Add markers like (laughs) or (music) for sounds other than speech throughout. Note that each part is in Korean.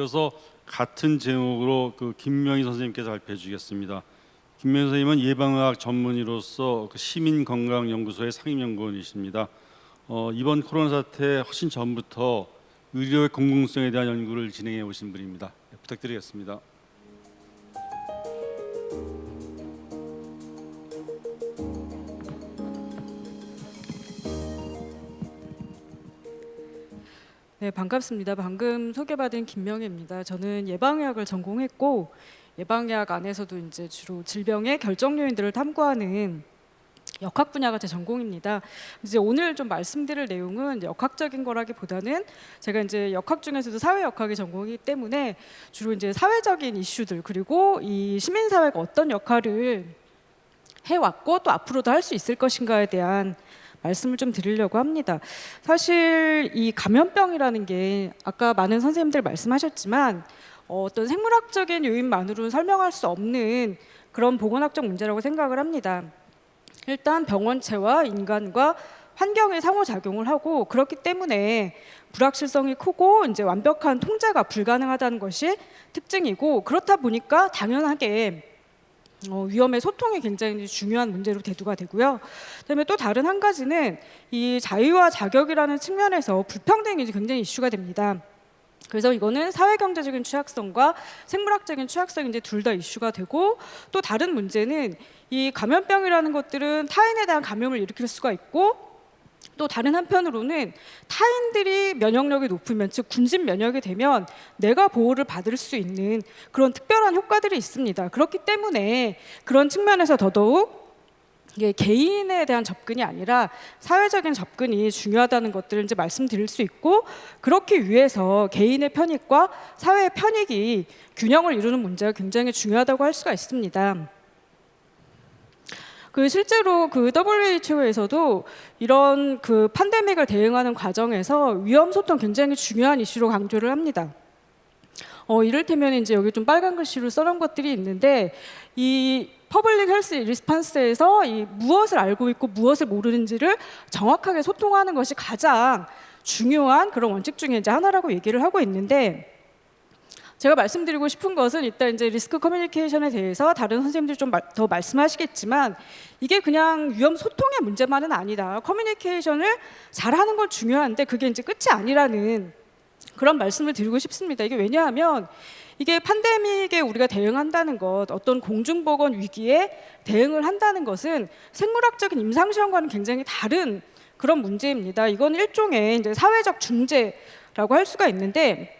이어서 같은 제목으로 그 김명희 선생님께서 발표해 주겠습니다. 김명희 선생님은 예방의학 전문의로서 그 시민건강연구소의 상임연구원이십니다. 어, 이번 코로나 사태 훨씬 전부터 의료의 공공성에 대한 연구를 진행해 오신 분입니다. 네, 부탁드리겠습니다. 네, 반갑습니다. 방금 소개받은 김명희입니다. 저는 예방의학을 전공했고 예방의학 안에서도 이제 주로 질병의 결정 요인들을 탐구하는 역학 분야가 제 전공입니다. 이제 오늘 좀 말씀드릴 내용은 역학적인 거라기보다는 제가 이제 역학 중에서도 사회 역학이 전공이기 때문에 주로 이제 사회적인 이슈들 그리고 이 시민 사회가 어떤 역할을 해왔고 또 앞으로도 할 수 있을 것인가에 대한 말씀을 좀 드리려고 합니다. 사실 이 감염병이라는 게 아까 많은 선생님들 말씀하셨지만 어, 어떤 생물학적인 요인만으로는 설명할 수 없는 그런 보건학적 문제라고 생각을 합니다. 일단 병원체와 인간과 환경의 상호작용을 하고 그렇기 때문에 불확실성이 크고 이제 완벽한 통제가 불가능하다는 것이 특징이고 그렇다 보니까 당연하게 어, 위험의 소통이 굉장히 중요한 문제로 대두가 되고요. 그다음에 또 다른 한 가지는 이 자유와 자격이라는 측면에서 불평등이 굉장히 이슈가 됩니다. 그래서 이거는 사회경제적인 취약성과 생물학적인 취약성이 이제 둘 다 이슈가 되고 또 다른 문제는 이 감염병이라는 것들은 타인에 대한 감염을 일으킬 수가 있고 또 다른 한편으로는 타인들이 면역력이 높으면 즉 군집 면역이 되면 내가 보호를 받을 수 있는 그런 특별한 효과들이 있습니다. 그렇기 때문에 그런 측면에서 더더욱 이게 개인에 대한 접근이 아니라 사회적인 접근이 중요하다는 것들을 이제 말씀드릴 수 있고 그렇기 위해서 개인의 편익과 사회의 편익이 균형을 이루는 문제가 굉장히 중요하다고 할 수가 있습니다. 그 실제로 그 WHO에서도 이런 그 팬데믹을 대응하는 과정에서 위험 소통 굉장히 중요한 이슈로 강조를 합니다. 어, 이를테면 이제 여기 좀 빨간 글씨로 써놓은 것들이 있는데 이 public health response에서 이 무엇을 알고 있고 무엇을 모르는지를 정확하게 소통하는 것이 가장 중요한 그런 원칙 중에 이제 하나라고 얘기를 하고 있는데 제가 말씀드리고 싶은 것은 일단 이제 risk communication에 대해서 다른 선생님들이 좀 더 말씀하시겠지만 이게 그냥 위험 소통의 문제만은 아니다. 커뮤니케이션을 잘하는 건 중요한데 그게 이제 끝이 아니라는 그런 말씀을 드리고 싶습니다. 이게 왜냐하면 이게 팬데믹에 우리가 대응한다는 것, 어떤 공중보건 위기에 대응을 한다는 것은 생물학적인 임상시험과는 굉장히 다른 그런 문제입니다. 이건 일종의 이제 사회적 중재라고 할 수가 있는데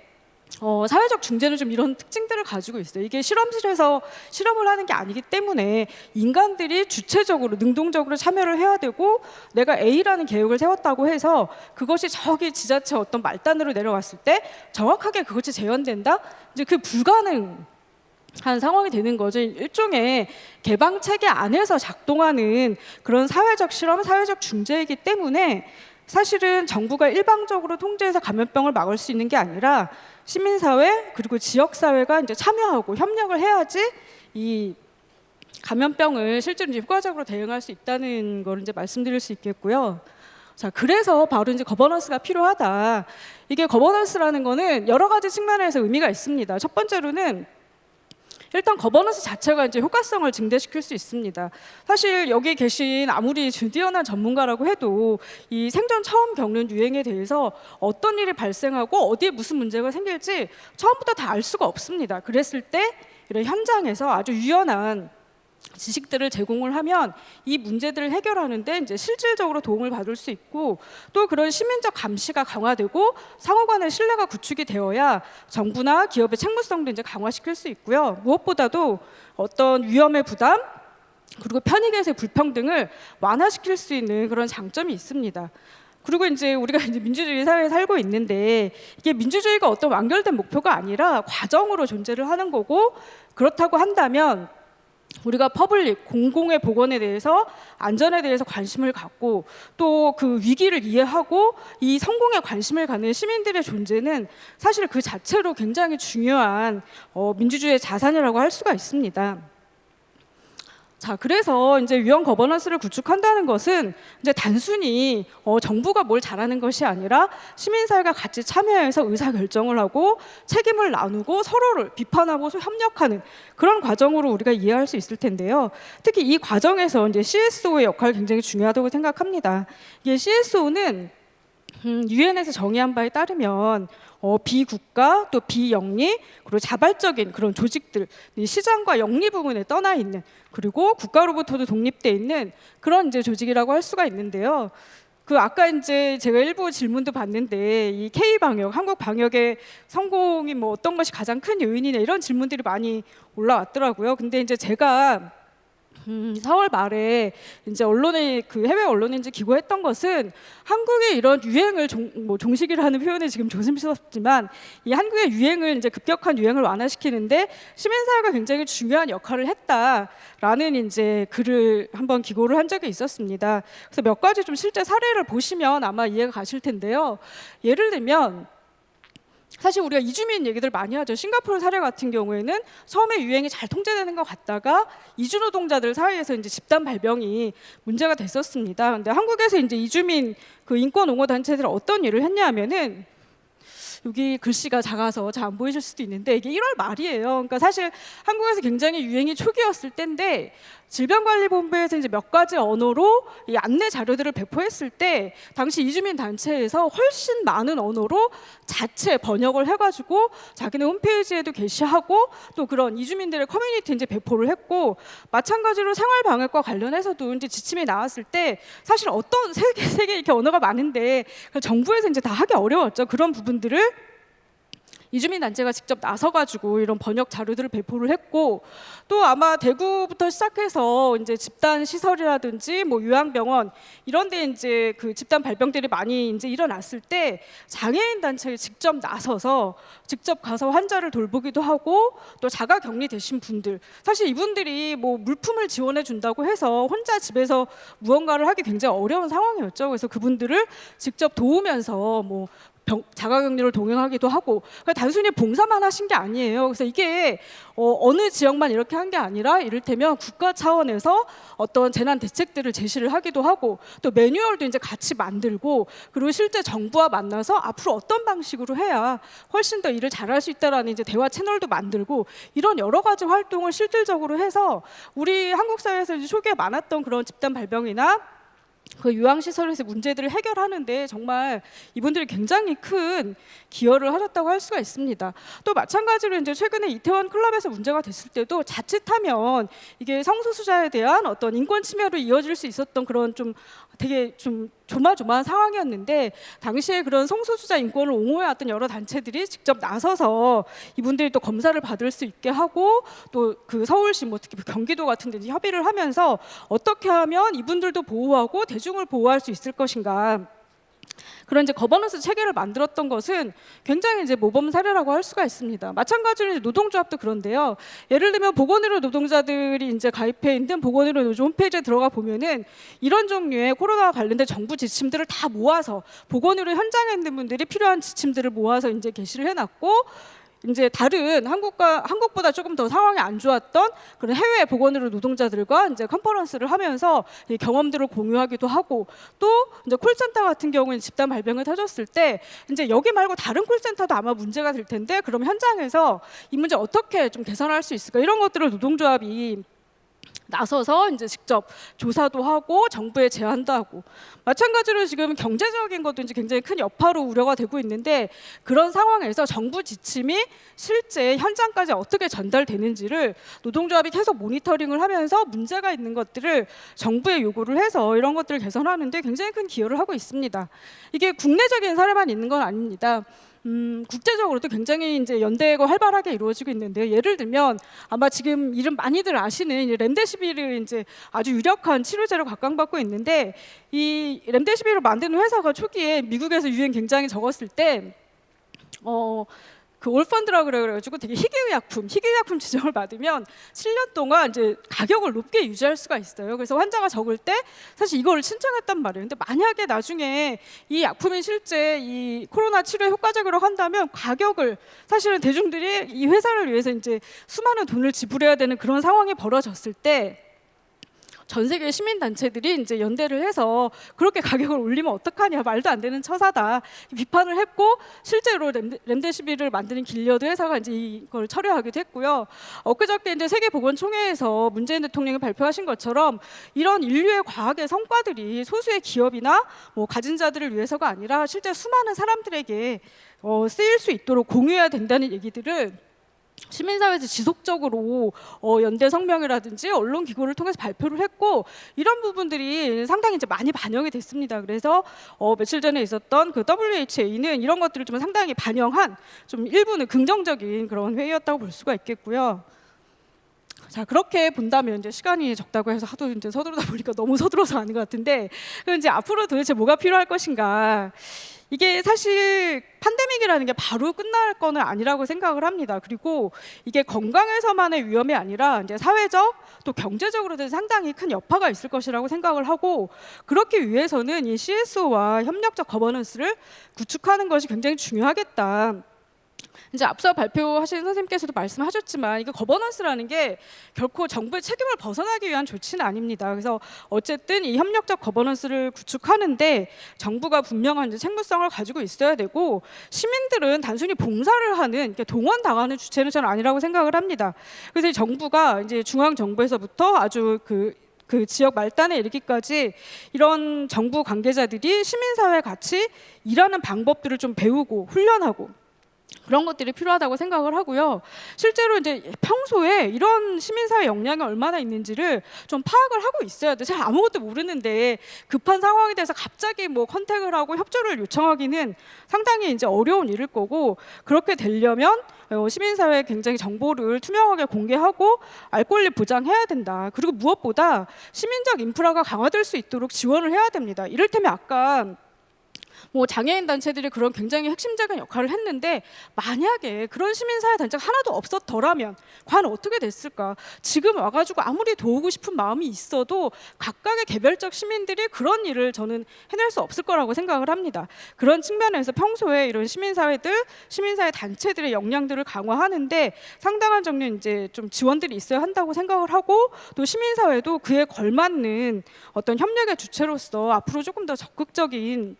어, 사회적 중재는 좀 이런 특징들을 가지고 있어요. 이게 실험실에서 실험을 하는 게 아니기 때문에 인간들이 주체적으로 능동적으로 참여를 해야 되고 내가 A라는 계획을 세웠다고 해서 그것이 저기 지자체 어떤 말단으로 내려갔을 때 정확하게 그것이 재현된다? 이제 그 불가능 한 상황이 되는 거죠. 일종의 개방 체계 안에서 작동하는 그런 사회적 실험, 사회적 중재이기 때문에 사실은 정부가 일방적으로 통제해서 감염병을 막을 수 있는 게 아니라 시민사회 그리고 지역사회가 이제 참여하고 협력을 해야지 이 감염병을 실제로 효과적으로 대응할 수 있다는 걸 이제 말씀드릴 수 있겠고요. 자, 그래서 바로 이제 거버넌스가 필요하다. 이게 거버넌스라는 거는 여러 가지 측면에서 의미가 있습니다. 첫 번째로는 일단 거버넌스 자체가 이제 효과성을 증대시킬 수 있습니다. 사실 여기 계신 아무리 뛰어난 전문가라고 해도 이 생전 처음 겪는 유행에 대해서 어떤 일이 발생하고 어디에 무슨 문제가 생길지 처음부터 다 알 수가 없습니다. 그랬을 때 이런 현장에서 아주 유연한 지식들을 제공을 하면 이 문제들을 해결하는데 이제 실질적으로 도움을 받을 수 있고 또 그런 시민적 감시가 강화되고 상호 간의 신뢰가 구축이 되어야 정부나 기업의 책무성도 이제 강화시킬 수 있고요. 무엇보다도 어떤 위험의 부담 그리고 편익에서의 불평등을 완화시킬 수 있는 그런 장점이 있습니다. 그리고 이제 우리가 이제 민주주의 사회에 살고 있는데 이게 민주주의가 어떤 완결된 목표가 아니라 과정으로 존재를 하는 거고 그렇다고 한다면 우리가 public 공공의 보건에 대해서 안전에 대해서 관심을 갖고 또 그 위기를 이해하고 이 성공에 관심을 갖는 시민들의 존재는 사실 그 자체로 굉장히 중요한 어, 민주주의의 자산이라고 할 수가 있습니다. 자, 그래서 이제 유행 거버넌스를 구축한다는 것은 이제 단순히 어, 정부가 뭘 잘하는 것이 아니라 시민사회가 같이 참여해서 의사 결정을 하고 책임을 나누고 서로를 비판하고 협력하는 그런 과정으로 우리가 이해할 수 있을 텐데요. 특히 이 과정에서 이제 CSO의 역할이 굉장히 중요하다고 생각합니다. 이게 CSO는 음, 유엔에서 정의한 바에 따르면 어, 비국가 또 비영리 그리고 자발적인 그런 조직들 이 시장과 영리 부분에 떠나 있는 그리고 국가로부터도 독립돼 있는 그런 이제 조직이라고 할 수가 있는데요. 그 아까 이제 제가 일부 질문도 봤는데 이 K 방역, 한국 방역의 성공이 뭐 어떤 것이 가장 큰 요인이냐 이런 질문들이 많이 올라왔더라고요. 근데 이제 제가 음, 4월 말에 이제 언론에 그 해외 이제 기고했던 것은 한국의 이런 유행을 종, 뭐 종식이라는 표현이 지금 조심스럽지만 이 한국의 유행을 이제 급격한 유행을 완화시키는데 시민사회가 굉장히 중요한 역할을 했다라는 이제 글을 한번 기고를 한 적이 있었습니다. 그래서 몇 가지 좀 실제 사례를 보시면 아마 이해가 가실 텐데요. 예를 들면 사실 우리가 이주민 얘기들 많이 하죠. 싱가포르 사례 같은 경우에는 처음에 유행이 잘 통제되는 것 같다가 이주 노동자들 사이에서 이제 집단 발병이 문제가 됐었습니다. 근데 한국에서 이제 이주민 그 인권 옹호 단체들은 어떤 일을 했냐면은 여기 글씨가 작아서 잘 안 보이실 수도 있는데 이게 1월 말이에요. 그러니까 사실 한국에서 굉장히 유행이 초기였을 때인데 질병관리본부에서 이제 몇 가지 언어로 이 안내 자료들을 배포했을 때 당시 이주민 단체에서 훨씬 많은 언어로 자체 번역을 해가지고 자기네 홈페이지에도 게시하고 또 그런 이주민들의 커뮤니티 이제 배포를 했고 마찬가지로 생활 방역과 관련해서도 이제 지침이 나왔을 때 사실 어떤 세 개 세 개 이렇게 언어가 많은데 정부에서 이제 다 하기 어려웠죠. 그런 부분들을 이주민 단체가 직접 나서가지고 이런 번역 자료들을 배포를 했고 또 아마 대구부터 시작해서 이제 집단 시설이라든지 뭐 요양병원 이런데 이제 그 집단 발병들이 많이 이제 일어났을 때 장애인 단체에 직접 나서서 직접 가서 환자를 돌보기도 하고 또 자가 격리 되신 분들 사실 이분들이 뭐 물품을 지원해 준다고 해서 혼자 집에서 무언가를 하기 굉장히 어려운 상황이었죠. 그래서 그분들을 직접 도우면서 뭐 병, 자가격리를 동행하기도 하고 그러니까 단순히 봉사만 하신 게 아니에요. 그래서 이게 어, 느 지역만 이렇게 한 게 아니라 이를테면 국가 차원에서 어떤 재난 대책들을 제시를 하기도 하고 또 매뉴얼도 이제 같이 만들고 그리고 실제 정부와 만나서 앞으로 어떤 방식으로 해야 훨씬 더 일을 잘할 수 있다라는 이제 대화 채널도 만들고 이런 여러 가지 활동을 실질적으로 해서 우리 한국 사회에서 이제 초기에 많았던 그런 집단 발병이나 그 요양시설에서 문제들을 해결하는데 정말 이분들이 굉장히 큰 기여를 하셨다고 할 수가 있습니다. 또 마찬가지로 이제 최근에 이태원 클럽에서 문제가 됐을 때도 자칫하면 이게 성소수자에 대한 어떤 인권 침해로 이어질 수 있었던 그런 좀 되게 좀 조마조마한 상황이었는데 당시에 그런 성소수자 인권을 옹호해왔던 여러 단체들이 직접 나서서 이분들이 또 검사를 받을 수 있게 하고 또 그 서울시 뭐 특히 경기도 같은 데 협의를 하면서 어떻게 하면 이분들도 보호하고 대중을 보호할 수 있을 것인가 그런 이제 거버넌스 체계를 만들었던 것은 굉장히 이제 모범 사례라고 할 수가 있습니다. 마찬가지로 이제 노동조합도 그런데요. 예를 들면 보건의료 노동자들이 이제 가입해 있는 보건의료 노조 홈페이지에 들어가 보면은 이런 종류의 코로나와 관련된 정부 지침들을 다 모아서 보건의료 현장에 있는 분들이 필요한 지침들을 모아서 이제 게시를 해놨고 이제 다른 한국과 한국보다 조금 더 상황이 안 좋았던 그런 해외 보건의료 노동자들과 이제 컨퍼런스를 하면서 이 경험들을 공유하기도 하고 또 이제 콜센터 같은 경우는 집단 발병을 터졌을 때 이제 여기 말고 다른 콜센터도 아마 문제가 될 텐데 그럼 현장에서 이 문제 어떻게 좀 개선할 수 있을까? 이런 것들을 노동조합이 나서서 이제 직접 조사도 하고 정부에 제안도 하고 마찬가지로 지금 경제적인 것도 이제 굉장히 큰 여파로 우려가 되고 있는데 그런 상황에서 정부 지침이 실제 현장까지 어떻게 전달되는지를 노동조합이 계속 모니터링을 하면서 문제가 있는 것들을 정부에 요구를 해서 이런 것들을 개선하는데 굉장히 큰 기여를 하고 있습니다. 이게 국내적인 사례만 있는 건 아닙니다. 음, 국제적으로도 굉장히 이제 연대가 활발하게 이루어지고 있는데요. 예를 들면 아마 지금 이름 많이들 아시는 이 렘데시비를 이제 아주 유력한 치료제로 각광받고 있는데 이 렘데시비를 만드는 회사가 초기에 미국에서 유행 굉장히 적었을 때 어, 그 올펀드라고 그래 가지고 되게 희귀의약품, 희귀의약품 지정을 받으면 7년 동안 이제 가격을 높게 유지할 수가 있어요. 그래서 환자가 적을 때 사실 이거를 신청했단 말이에요. 근데 만약에 나중에 이 약품이 실제 이 코로나 치료에 효과적으로 한다면 가격을 사실은 대중들이 이 회사를 위해서 이제 수많은 돈을 지불해야 되는 그런 상황이 벌어졌을 때 전 세계 시민 단체들이 이제 연대를 해서 그렇게 가격을 올리면 어떡하냐 말도 안 되는 처사다 비판을 했고 실제로 렘데, 렘데시비를 만드는 길리어드 회사가 이제 이걸 철회하기도 했고요. 엊그저께 이제 세계 보건총회에서 문재인 대통령이 발표하신 것처럼 이런 인류의 과학의 성과들이 소수의 기업이나 뭐 가진 자들을 위해서가 아니라 실제 수많은 사람들에게 어, 쓰일 수 있도록 공유해야 된다는 얘기들을 시민사회에서 지속적으로 어, 연대 성명이라든지 언론 기구를 통해서 발표를 했고 이런 부분들이 상당히 이제 많이 반영이 됐습니다. 그래서 어, 며칠 전에 있었던 그 WHA는 이런 것들을 좀 상당히 반영한 좀 일부는 긍정적인 그런 회의였다고 볼 수가 있겠고요. 자 그렇게 본다면 이제 시간이 적다고 해서 하도 이제 서두르다 보니까 너무 서둘러서 가는 것 같은데 그럼 이제 앞으로 도대체 뭐가 필요할 것인가 이게 사실 팬데믹이라는 게 바로 끝날 거는 아니라고 생각을 합니다. 그리고 이게 건강에서만의 위험이 아니라 이제 사회적 또 경제적으로도 상당히 큰 여파가 있을 것이라고 생각을 하고 그렇기 위해서는 이 CSO와 협력적 거버넌스를 구축하는 것이 굉장히 중요하겠다. 이제 앞서 발표하신 선생님께서도 말씀하셨지만 이거 거버넌스라는 게 결코 정부의 책임을 벗어나기 위한 조치는 아닙니다. 그래서 어쨌든 이 협력적 거버넌스를 구축하는데 정부가 분명한 책무성을 가지고 있어야 되고 시민들은 단순히 봉사를 하는 이렇게 동원 당하는 주체는 저는 아니라고 생각을 합니다. 그래서 이 정부가 이제 중앙 정부에서부터 아주 그그 지역 말단에 이르기까지 이런 정부 관계자들이 시민사회 같이 일하는 방법들을 좀 배우고 훈련하고 그런 것들이 필요하다고 생각을 하고요. 실제로 이제 평소에 이런 시민사회 역량이 얼마나 있는지를 좀 파악을 하고 있어야 돼. 잘 아무것도 모르는데 급한 상황에 대해서 갑자기 뭐 컨택을 하고 협조를 요청하기는 상당히 이제 어려운 일일 거고 그렇게 되려면 어, 시민사회에 굉장히 정보를 투명하게 공개하고 알 권리 보장해야 된다. 그리고 무엇보다 시민적 인프라가 강화될 수 있도록 지원을 해야 됩니다. 이를테면 아까 뭐 장애인 단체들이 그런 굉장히 핵심적인 역할을 했는데 만약에 그런 시민사회 단체가 하나도 없었더라면 과연 어떻게 됐을까? 지금 와가지고 아무리 도우고 싶은 마음이 있어도 각각의 개별적 시민들이 그런 일을 저는 해낼 수 없을 거라고 생각을 합니다. 그런 측면에서 평소에 이런 시민사회들, 시민사회 단체들의 역량들을 강화하는데 상당한 정도는 이제 좀 지원들이 있어야 한다고 생각을 하고 또 시민사회도 그에 걸맞는 어떤 협력의 주체로서 앞으로 조금 더 적극적인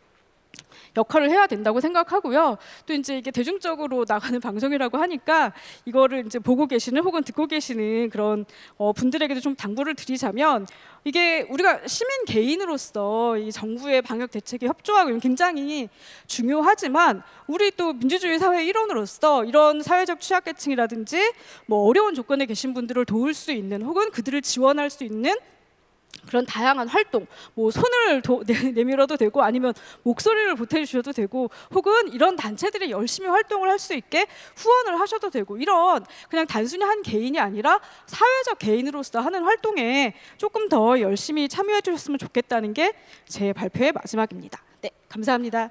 역할을 해야 된다고 생각하고요. 또 이제 이게 대중적으로 나가는 (laughs) 방송이라고 하니까 이거를 이제 보고 계시는 혹은 듣고 계시는 그런 어, 분들에게도 좀 당부를 드리자면 이게 우리가 시민 개인으로서 이 정부의 방역 대책에 협조하고 굉장히 중요하지만 우리 또 민주주의 사회 일원으로서 이런 사회적 취약계층이라든지 뭐 어려운 조건에 계신 분들을 도울 수 있는 혹은 그들을 지원할 수 있는 그런 다양한 활동, 뭐 손을 도, 내, 내밀어도 되고 아니면 목소리를 보태주셔도 되고 혹은 이런 단체들이 열심히 활동을 할 수 있게 후원을 하셔도 되고 이런 그냥 단순히 한 개인이 아니라 사회적 개인으로서 하는 활동에 조금 더 열심히 참여해 주셨으면 좋겠다는 게 제 발표의 마지막입니다. 네, 감사합니다.